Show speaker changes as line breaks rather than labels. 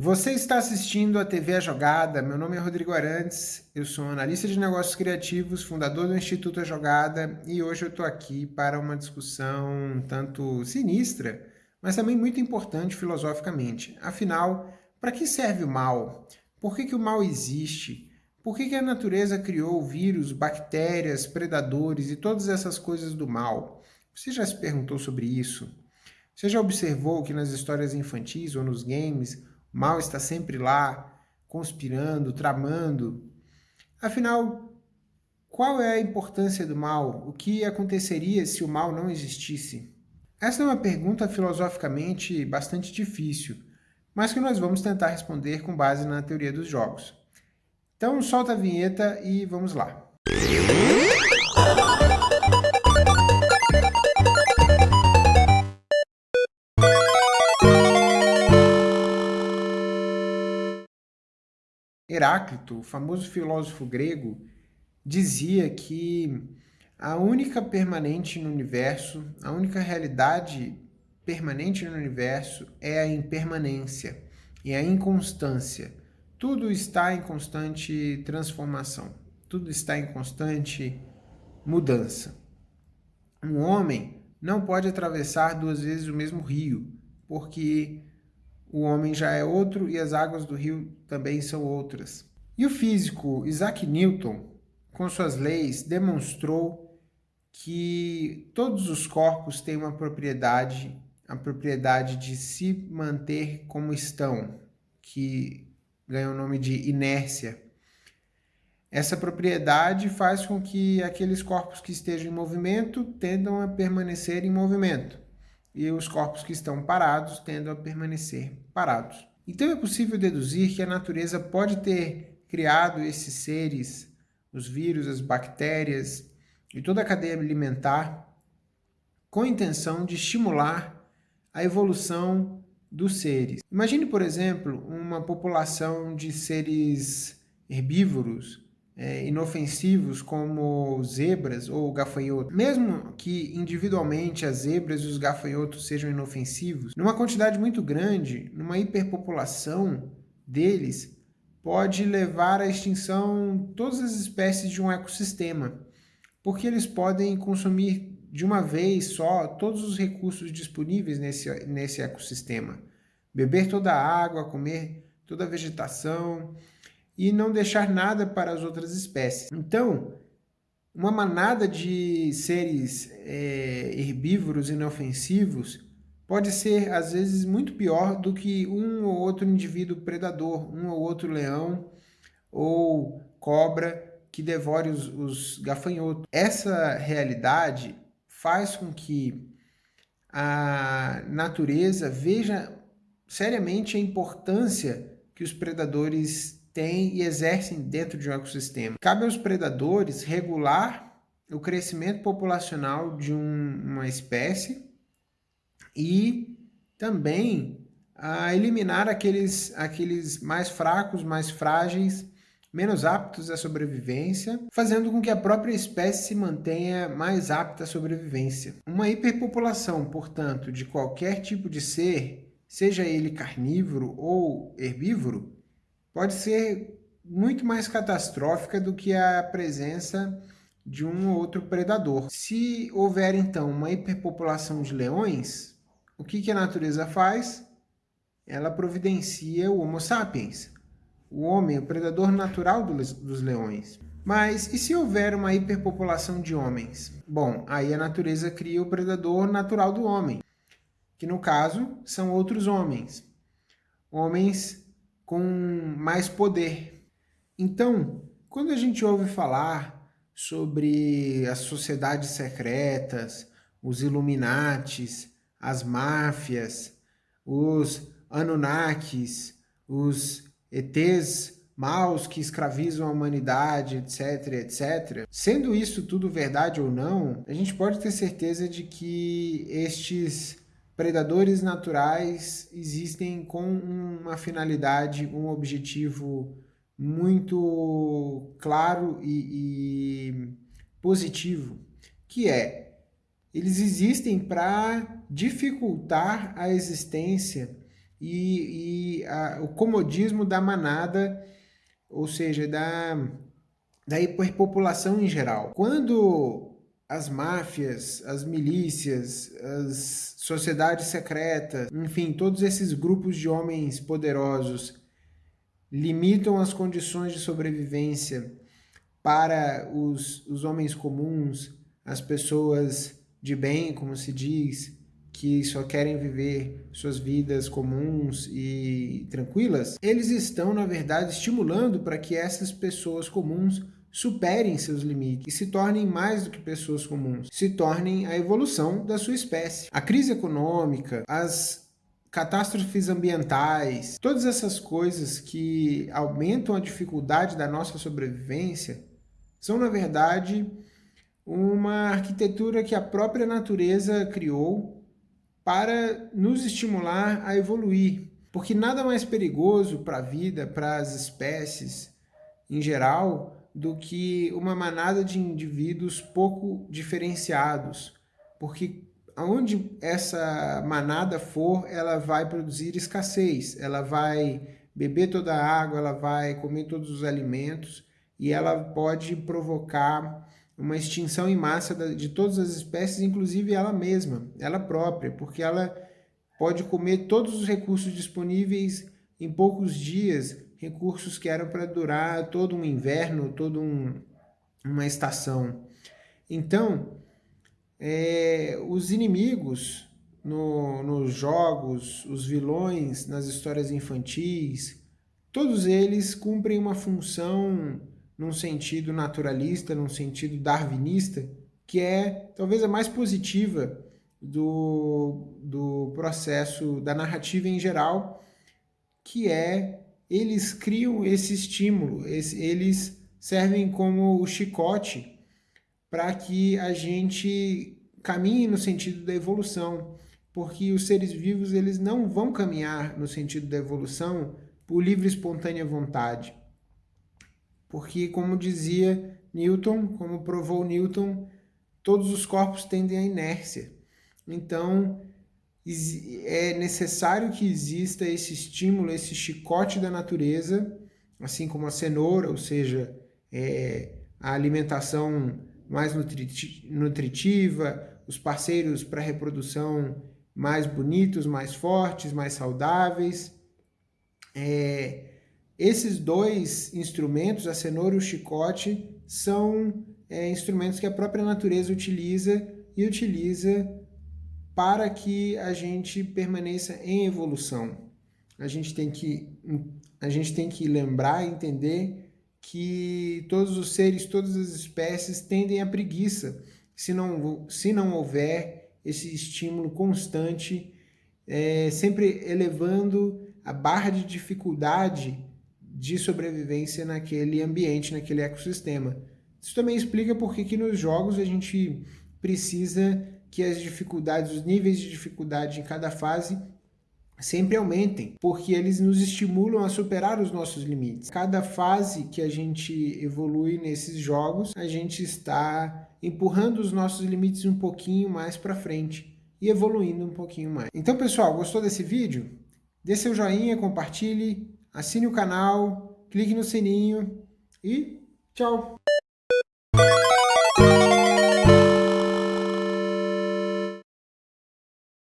Você está assistindo a TV A Jogada, meu nome é Rodrigo Arantes, eu sou analista de negócios criativos, fundador do Instituto A Jogada e hoje eu estou aqui para uma discussão tanto sinistra, mas também muito importante filosoficamente. Afinal, para que serve o mal? Por que, que o mal existe? Por que, que a natureza criou vírus, bactérias, predadores e todas essas coisas do mal? Você já se perguntou sobre isso? Você já observou que nas histórias infantis ou nos games mal está sempre lá, conspirando, tramando. Afinal, qual é a importância do mal? O que aconteceria se o mal não existisse? Essa é uma pergunta filosoficamente bastante difícil, mas que nós vamos tentar responder com base na teoria dos jogos. Então solta a vinheta e vamos lá. Heráclito, o famoso filósofo grego, dizia que a única permanente no universo, a única realidade permanente no universo é a impermanência e a inconstância. Tudo está em constante transformação, tudo está em constante mudança. Um homem não pode atravessar duas vezes o mesmo rio, porque o homem já é outro e as águas do rio também são outras. E o físico Isaac Newton, com suas leis, demonstrou que todos os corpos têm uma propriedade, a propriedade de se manter como estão, que ganha o nome de inércia. Essa propriedade faz com que aqueles corpos que estejam em movimento tendam a permanecer em movimento e os corpos que estão parados tendem a permanecer parados. Então é possível deduzir que a natureza pode ter criado esses seres, os vírus, as bactérias e toda a cadeia alimentar com a intenção de estimular a evolução dos seres. Imagine, por exemplo, uma população de seres herbívoros é, inofensivos como zebras ou gafanhotos. Mesmo que individualmente as zebras e os gafanhotos sejam inofensivos, numa quantidade muito grande, numa hiperpopulação deles, pode levar à extinção todas as espécies de um ecossistema, porque eles podem consumir de uma vez só todos os recursos disponíveis nesse, nesse ecossistema. Beber toda a água, comer toda a vegetação, e não deixar nada para as outras espécies. Então, uma manada de seres é, herbívoros inofensivos pode ser, às vezes, muito pior do que um ou outro indivíduo predador, um ou outro leão ou cobra que devore os, os gafanhotos. Essa realidade faz com que a natureza veja seriamente a importância que os predadores têm e exercem dentro de um ecossistema. Cabe aos predadores regular o crescimento populacional de um, uma espécie e também a eliminar aqueles, aqueles mais fracos, mais frágeis, menos aptos à sobrevivência, fazendo com que a própria espécie se mantenha mais apta à sobrevivência. Uma hiperpopulação, portanto, de qualquer tipo de ser, seja ele carnívoro ou herbívoro, pode ser muito mais catastrófica do que a presença de um ou outro predador. Se houver, então, uma hiperpopulação de leões, o que, que a natureza faz? Ela providencia o Homo sapiens, o homem, o predador natural dos leões. Mas e se houver uma hiperpopulação de homens? Bom, aí a natureza cria o predador natural do homem, que no caso são outros homens. Homens com mais poder. Então, quando a gente ouve falar sobre as sociedades secretas, os Illuminates, as máfias, os Anunnakis, os ETs maus que escravizam a humanidade, etc, etc. Sendo isso tudo verdade ou não, a gente pode ter certeza de que estes predadores naturais existem com uma finalidade, um objetivo muito claro e, e positivo, que é eles existem para dificultar a existência e, e a, o comodismo da manada, ou seja, da, da hiperpopulação em geral. Quando as máfias, as milícias, as sociedades secretas, enfim, todos esses grupos de homens poderosos limitam as condições de sobrevivência para os, os homens comuns, as pessoas de bem, como se diz, que só querem viver suas vidas comuns e tranquilas, eles estão, na verdade, estimulando para que essas pessoas comuns superem seus limites e se tornem mais do que pessoas comuns, se tornem a evolução da sua espécie. A crise econômica, as catástrofes ambientais, todas essas coisas que aumentam a dificuldade da nossa sobrevivência, são, na verdade, uma arquitetura que a própria natureza criou para nos estimular a evoluir. Porque nada mais perigoso para a vida, para as espécies em geral, do que uma manada de indivíduos pouco diferenciados. Porque aonde essa manada for, ela vai produzir escassez, ela vai beber toda a água, ela vai comer todos os alimentos e ela pode provocar uma extinção em massa de todas as espécies, inclusive ela mesma, ela própria, porque ela pode comer todos os recursos disponíveis em poucos dias, recursos que eram para durar todo um inverno, toda um, uma estação. Então, é, os inimigos no, nos jogos, os vilões nas histórias infantis, todos eles cumprem uma função num sentido naturalista, num sentido darwinista, que é talvez a mais positiva do, do processo da narrativa em geral, que é eles criam esse estímulo, eles servem como o chicote para que a gente caminhe no sentido da evolução, porque os seres vivos eles não vão caminhar no sentido da evolução por livre e espontânea vontade. Porque, como dizia Newton, como provou Newton, todos os corpos tendem à inércia. Então, é necessário que exista esse estímulo, esse chicote da natureza, assim como a cenoura, ou seja, é, a alimentação mais nutritiva, os parceiros para reprodução mais bonitos, mais fortes, mais saudáveis. É, esses dois instrumentos, a cenoura e o chicote, são é, instrumentos que a própria natureza utiliza e utiliza para que a gente permaneça em evolução. A gente tem que, a gente tem que lembrar e entender que todos os seres, todas as espécies tendem à preguiça se não, se não houver esse estímulo constante, é, sempre elevando a barra de dificuldade de sobrevivência naquele ambiente, naquele ecossistema. Isso também explica por que nos jogos a gente precisa que as dificuldades, os níveis de dificuldade em cada fase sempre aumentem, porque eles nos estimulam a superar os nossos limites. Cada fase que a gente evolui nesses jogos, a gente está empurrando os nossos limites um pouquinho mais para frente e evoluindo um pouquinho mais. Então, pessoal, gostou desse vídeo? Dê seu joinha, compartilhe, assine o canal, clique no sininho e tchau!